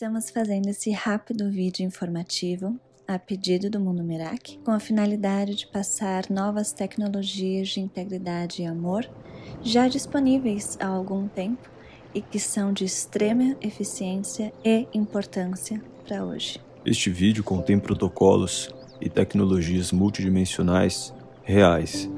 Estamos fazendo esse rápido vídeo informativo a pedido do Mundo Merak, com a finalidade de passar novas tecnologias de integridade e amor, já disponíveis há algum tempo e que são de extrema eficiência e importância para hoje. Este vídeo contém protocolos e tecnologias multidimensionais reais.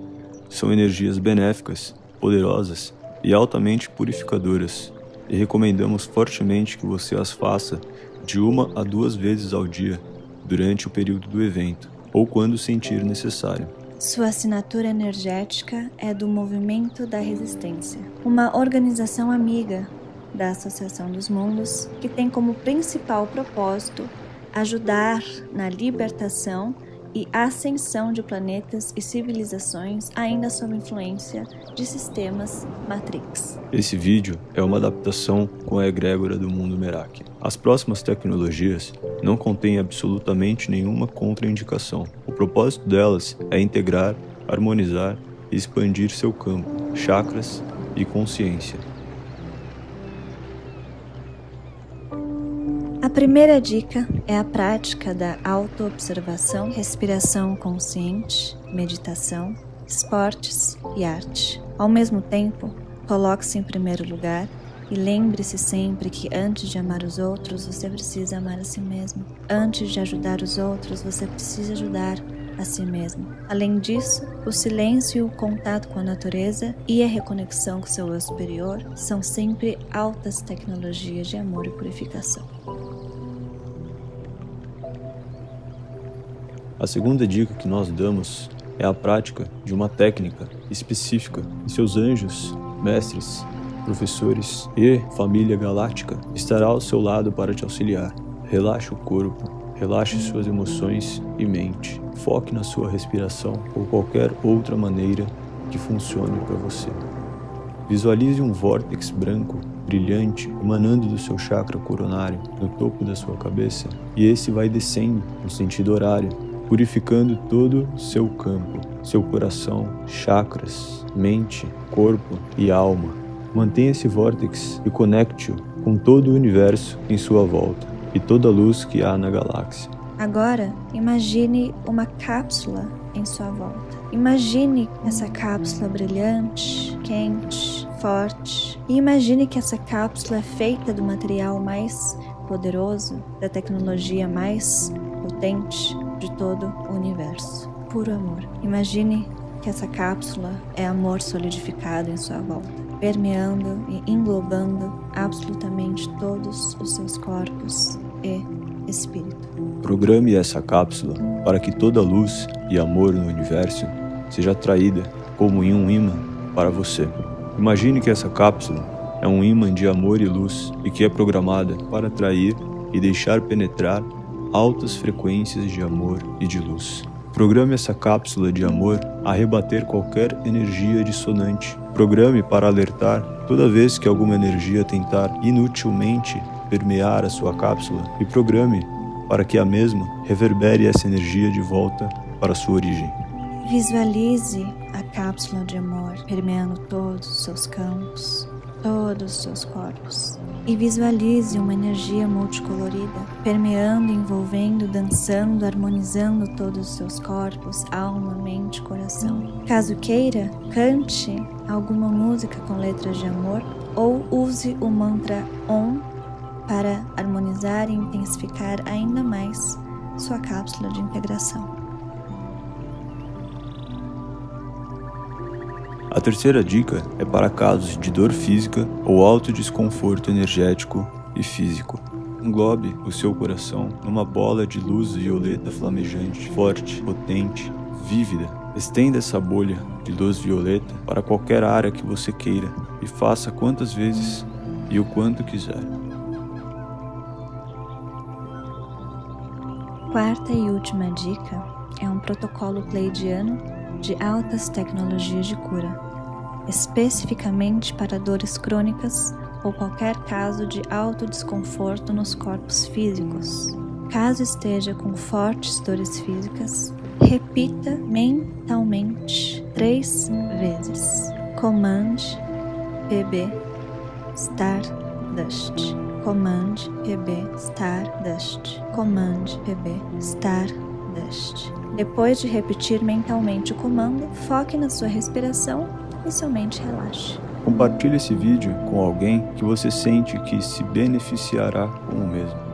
São energias benéficas, poderosas e altamente purificadoras e recomendamos fortemente que você as faça de uma a duas vezes ao dia durante o período do evento ou quando sentir necessário. Sua assinatura energética é do Movimento da Resistência, uma organização amiga da Associação dos Mundos que tem como principal propósito ajudar na libertação e ascensão de planetas e civilizações ainda sob influência de sistemas Matrix. Esse vídeo é uma adaptação com a egrégora do mundo Merak. As próximas tecnologias não contêm absolutamente nenhuma contraindicação. O propósito delas é integrar, harmonizar e expandir seu campo, chakras e consciência. Primeira dica é a prática da autoobservação, respiração consciente, meditação, esportes e arte. Ao mesmo tempo, coloque-se em primeiro lugar e lembre-se sempre que antes de amar os outros, você precisa amar a si mesmo. Antes de ajudar os outros, você precisa ajudar a si mesmo. Além disso, o silêncio o contato com a natureza e a reconexão com seu eu superior são sempre altas tecnologias de amor e purificação. A segunda dica que nós damos é a prática de uma técnica específica e seus anjos, mestres, professores e família galáctica estará ao seu lado para te auxiliar. Relaxe o corpo, relaxe suas emoções e mente. Foque na sua respiração ou qualquer outra maneira que funcione para você. Visualize um vórtex branco, brilhante, emanando do seu chakra coronário, no topo da sua cabeça, e esse vai descendo no sentido horário, purificando todo seu campo, seu coração, chakras, mente, corpo e alma. Mantenha esse vórtex e conecte-o com todo o universo em sua volta e toda a luz que há na galáxia. Agora, imagine uma cápsula em sua volta. Imagine essa cápsula brilhante, quente, forte. E imagine que essa cápsula é feita do material mais poderoso, da tecnologia mais potente de todo o universo. Puro amor. Imagine que essa cápsula é amor solidificado em sua volta, permeando e englobando absolutamente todos os seus corpos e espírito. Programe essa cápsula para que toda luz e amor no universo seja atraída como em um imã para você. Imagine que essa cápsula é um imã de amor e luz e que é programada para atrair e deixar penetrar altas frequências de amor e de luz. Programe essa cápsula de amor a rebater qualquer energia dissonante. Programe para alertar toda vez que alguma energia tentar inutilmente permear a sua cápsula e programe para que a mesma reverbere essa energia de volta para sua origem. Visualize a cápsula de amor permeando todos os seus campos, todos os seus corpos. E visualize uma energia multicolorida, permeando, envolvendo, dançando, harmonizando todos os seus corpos, alma, mente, coração. Caso queira, cante alguma música com letras de amor ou use o mantra OM para harmonizar e intensificar ainda mais sua cápsula de integração. A terceira dica é para casos de dor física ou alto desconforto energético e físico. Englobe o seu coração numa bola de luz violeta flamejante, forte, potente, vívida. Estenda essa bolha de luz violeta para qualquer área que você queira e faça quantas vezes e o quanto quiser. Quarta e última dica é um protocolo pleidiano de altas tecnologias de cura, especificamente para dores crônicas ou qualquer caso de alto desconforto nos corpos físicos. Caso esteja com fortes dores físicas, repita mentalmente três vezes. Command PB Stardust. Command PB Stardust. Command PB Stardust. Depois de repetir mentalmente o comando, foque na sua respiração e somente relaxe. Compartilhe esse vídeo com alguém que você sente que se beneficiará com o mesmo.